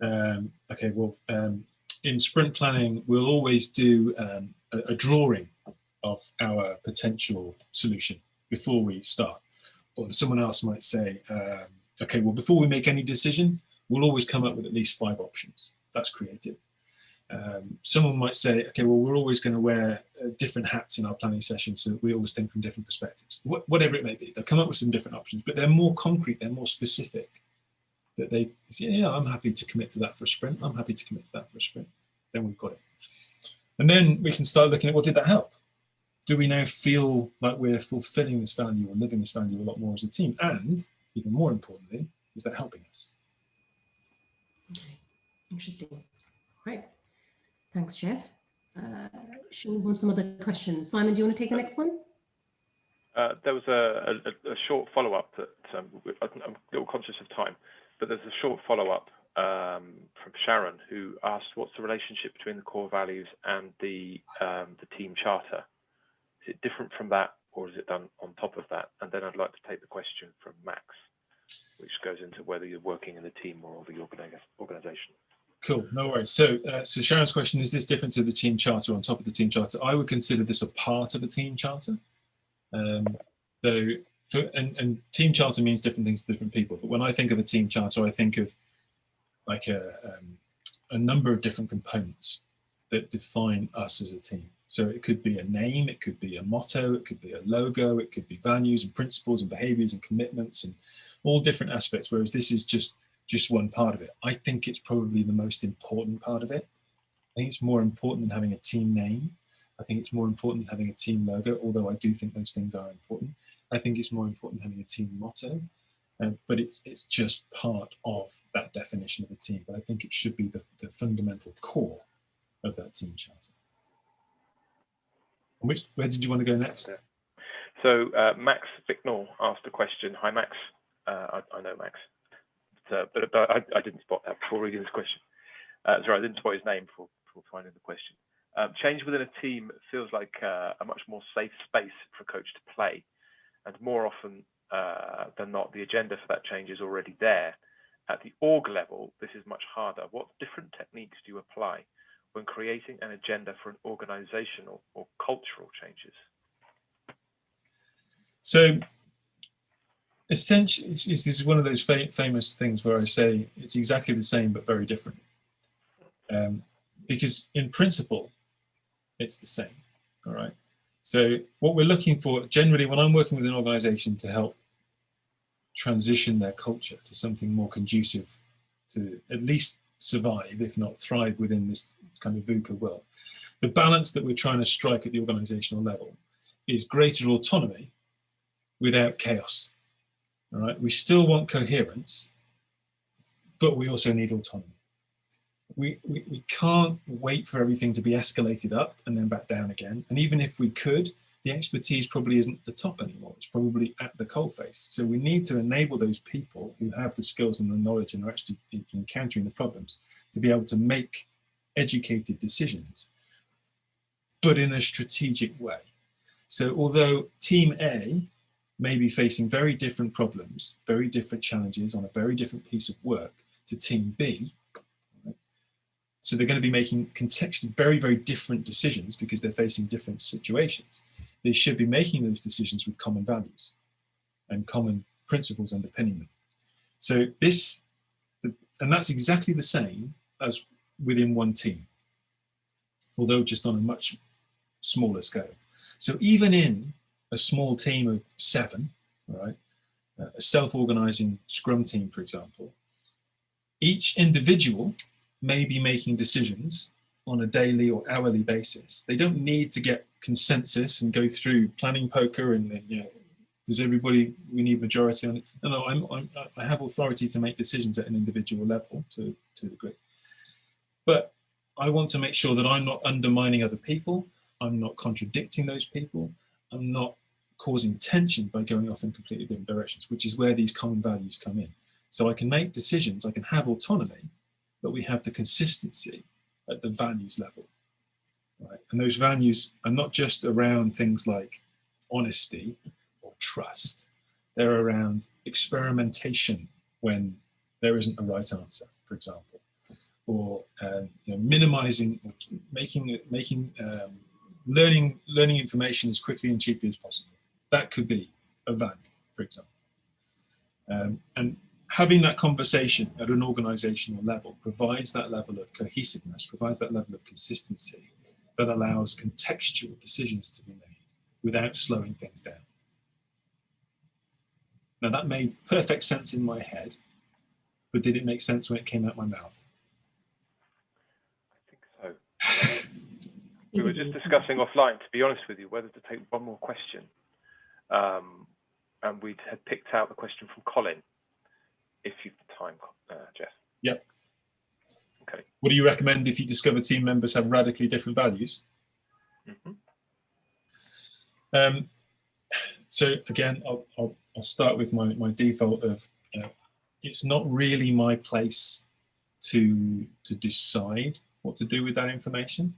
um, okay, well, um, in sprint planning, we'll always do um, a, a, drawing of our potential solution before we start. Or someone else might say, um, okay, well, before we make any decision, we'll always come up with at least five options. That's creative. Um, someone might say, okay, well, we're always going to wear uh, different hats in our planning sessions, so we always think from different perspectives. Wh whatever it may be, they'll come up with some different options, but they're more concrete, they're more specific. That they say, yeah, I'm happy to commit to that for a sprint. I'm happy to commit to that for a sprint. Then we've got it. And then we can start looking at, what did that help? Do we now feel like we're fulfilling this value or living this value a lot more as a team? And even more importantly, is that helping us? Okay, interesting. Right. Thanks, Geoff. Uh, should we move on to some other questions? Simon, do you want to take the next one? Uh, there was a, a, a short follow-up that um, I'm a little conscious of time, but there's a short follow-up um, from Sharon who asked, "What's the relationship between the core values and the um, the team charter? Is it different from that, or is it done on top of that?" And then I'd like to take the question from Max, which goes into whether you're working in the team or the organization. Cool, no worries. So, uh, so Sharon's question, is this different to the team charter on top of the team charter? I would consider this a part of a team charter. Um, so, for, and, and team charter means different things to different people. But when I think of a team charter, I think of like a, um, a number of different components that define us as a team. So it could be a name, it could be a motto, it could be a logo, it could be values and principles and behaviors and commitments and all different aspects. Whereas this is just just one part of it. I think it's probably the most important part of it. I think it's more important than having a team name. I think it's more important than having a team logo, although I do think those things are important. I think it's more important having a team motto, uh, but it's it's just part of that definition of a team. But I think it should be the, the fundamental core of that team charter. Which, where did you want to go next? So uh, Max Bicknell asked a question. Hi, Max. Uh, I, I know Max uh, but, but I, I, didn't spot that before reading this question. Uh, sorry, I didn't spot his name before, before finding the question. Um, change within a team feels like uh, a much more safe space for a coach to play. And more often uh, than not, the agenda for that change is already there. At the org level, this is much harder. What different techniques do you apply when creating an agenda for an organizational or cultural changes? So essentially, it's, it's, this is one of those fa famous things where I say it's exactly the same but very different. Um, because in principle, it's the same. All right. So what we're looking for generally when I'm working with an organization to help transition their culture to something more conducive to at least survive, if not thrive within this kind of VUCA world. The balance that we're trying to strike at the organizational level is greater autonomy without chaos. All right, we still want coherence, but we also need autonomy. We, we, we can't wait for everything to be escalated up and then back down again. And even if we could, the expertise probably isn't at the top anymore. It's probably at the coalface. So we need to enable those people who have the skills and the knowledge and are actually encountering the problems to be able to make educated decisions, but in a strategic way. So although team A may be facing very different problems, very different challenges on a very different piece of work to team B. So they're going to be making contextually very, very different decisions because they're facing different situations. They should be making those decisions with common values and common principles underpinning them. So this, and that's exactly the same as within one team, although just on a much smaller scale. So even in a small team of seven, right, a self-organizing scrum team, for example, each individual may be making decisions on a daily or hourly basis. They don't need to get consensus and go through planning poker and, you know, does everybody, we need majority on it. No, no, I'm, I'm, i have authority to make decisions at an individual level to, to a degree. But I want to make sure that I'm not undermining other people. I'm not contradicting those people. I'm not causing tension by going off in completely different directions, which is where these common values come in. So I can make decisions, I can have autonomy, but we have the consistency at the values level. Right? And those values are not just around things like honesty or trust, they're around experimentation when there isn't a right answer, for example, or um, you know, minimizing, making, making um, learning, learning information as quickly and cheaply as possible. That could be a value, for example. Um, and having that conversation at an organizational level provides that level of cohesiveness, provides that level of consistency that allows contextual decisions to be made without slowing things down. Now that made perfect sense in my head, but did it make sense when it came out my mouth? I think so. *laughs* we were just discussing offline, to be honest with you, whether to take one more question. Um, and we had picked out the question from Colin, if you've the time, uh, Geoff. Yep. Okay. What do you recommend if you discover team members have radically different values? Mm -hmm. um, so again, I'll, I'll, I'll, start with my, my default of, know, it's not really my place to, to decide what to do with that information,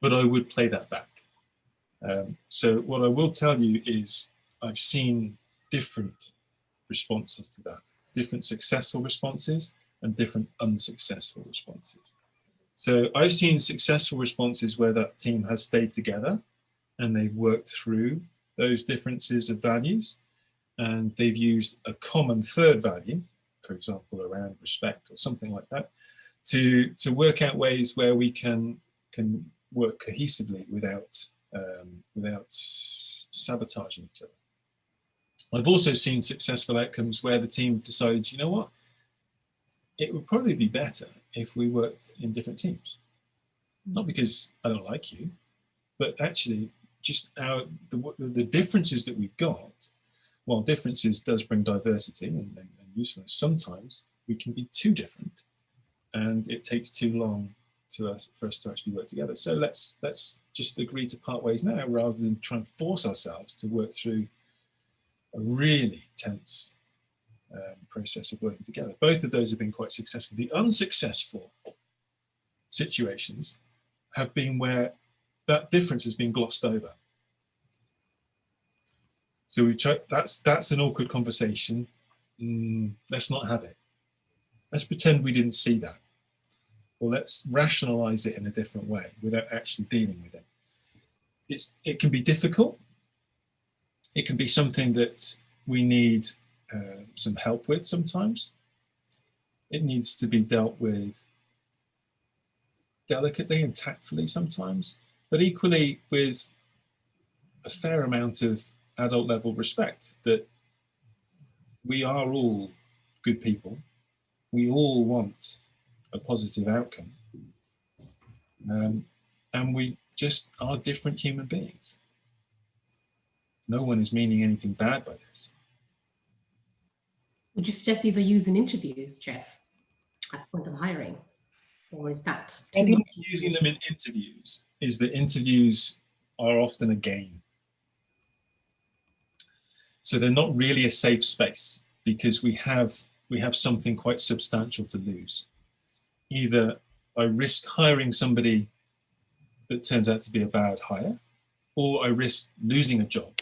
but I would play that back. Um, so what I will tell you is I've seen different responses to that, different successful responses and different unsuccessful responses. So I've seen successful responses where that team has stayed together and they've worked through those differences of values and they've used a common third value, for example, around respect or something like that, to, to work out ways where we can, can work cohesively without, um, without sabotaging each other. I've also seen successful outcomes where the team decides, you know what, it would probably be better if we worked in different teams. Not because I don't like you, but actually just our the, the differences that we've got, while differences does bring diversity and, and, and usefulness, sometimes we can be too different and it takes too long to us for us to actually work together. So let's let's just agree to part ways now rather than try and force ourselves to work through a really tense um, process of working together. Both of those have been quite successful. The unsuccessful situations have been where that difference has been glossed over. So we try, that's that's an awkward conversation. Mm, let's not have it. Let's pretend we didn't see that. Let's rationalize it in a different way without actually dealing with it. It's, it can be difficult it can be something that we need uh, some help with sometimes. It needs to be dealt with delicately and tactfully sometimes, but equally with a fair amount of adult level respect that we are all good people. We all want a positive outcome. Um, and we just are different human beings. No one is meaning anything bad by this. Would you suggest these are used in interviews, Geoff, at point of hiring? Or is that using them in interviews is that interviews are often a game. So they're not really a safe space because we have we have something quite substantial to lose. Either I risk hiring somebody that turns out to be a bad hire, or I risk losing a job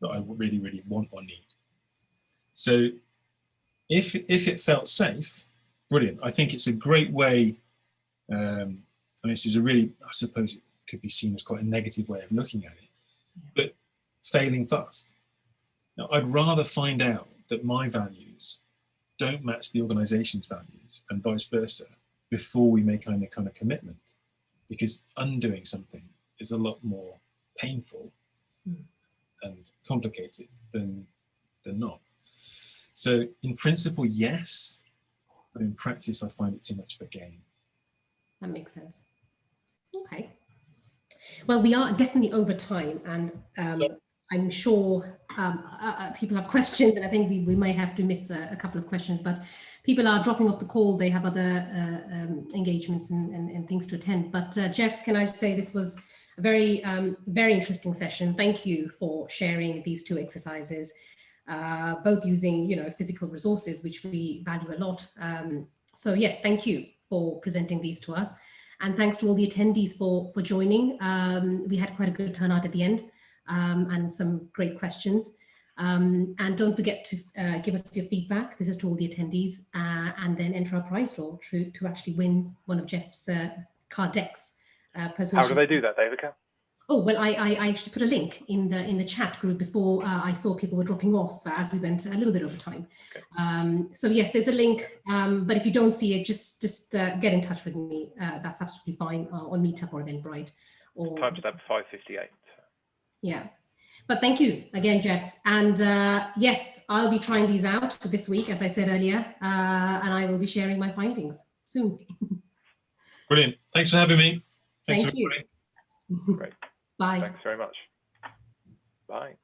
that I really, really want or need. So if, if it felt safe, brilliant. I think it's a great way, um, I mean, this is a really, I suppose it could be seen as quite a negative way of looking at it, but failing fast. Now, I'd rather find out that my values don't match the organization's values and vice versa before we make any kind of commitment because undoing something is a lot more painful mm and complicated than, than not. So in principle, yes, but in practice, I find it too much of a game. That makes sense. Okay. Well, we are definitely over time and um, I'm sure um, uh, uh, people have questions and I think we, we may have to miss a, a, couple of questions, but people are dropping off the call. They have other uh, um, engagements and, and, and, things to attend. But uh, Geoff, can I say this was a very, um, very interesting session. Thank you for sharing these two exercises. uh, both using, you know, physical resources, which we value a lot. Um, so yes, thank you for presenting these to us. And thanks to all the attendees for, for joining. Um, we had quite a good turnout at the end um, and some great questions. Um, and don't forget to uh, give us your feedback. This is to all the attendees uh, and then enter our prize draw to, to actually win one of Geoff's uh, card decks. Uh, How do they do that, Davica? Oh, well, I, I, I, actually put a link in the in the chat group before uh, I saw people were dropping off as we went a little bit over time. Okay. Um, so yes, there's a link, um, but if you don't see it, just just uh, get in touch with me. Uh, that's absolutely fine uh, on Meetup or Eventbrite. Or Timestamp 558. Yeah. But thank you again, Geoff. And uh, yes, I'll be trying these out this week, as I said earlier, and I will be sharing my findings soon. *laughs* Brilliant. Thanks for having me. Thanks Thank you. everybody. *laughs* Great. Bye. Thanks very much. Bye.